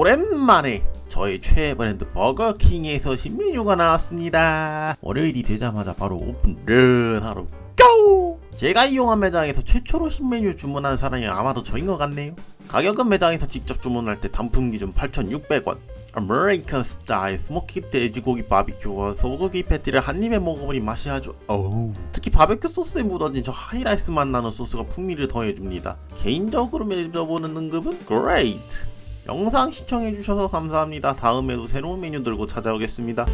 오랜만에 저의 최애 브랜드 버거킹에서 신메뉴가 나왔습니다. 월요일이 되자마자 바로 오픈런 하러 go! 제가 이용한 매장에서 최초로 신메뉴 주문한 사람이 아마도 저인 것 같네요. 가격은 매장에서 직접 주문할 때 단품 기준 8,600원. American 스타일 smoky 돼지고기 바비큐와 소고기 패티를 한 입에 먹어보니 맛이 아주 어우 특히 바베큐 소스에 묻어진 저 하이라이스 맛 나는 소스가 풍미를 더해줍니다 개인적으로 매겨보는 등급은 great 영상 시청해주셔서 감사합니다. 다음에도 새로운 메뉴 들고 찾아오겠습니다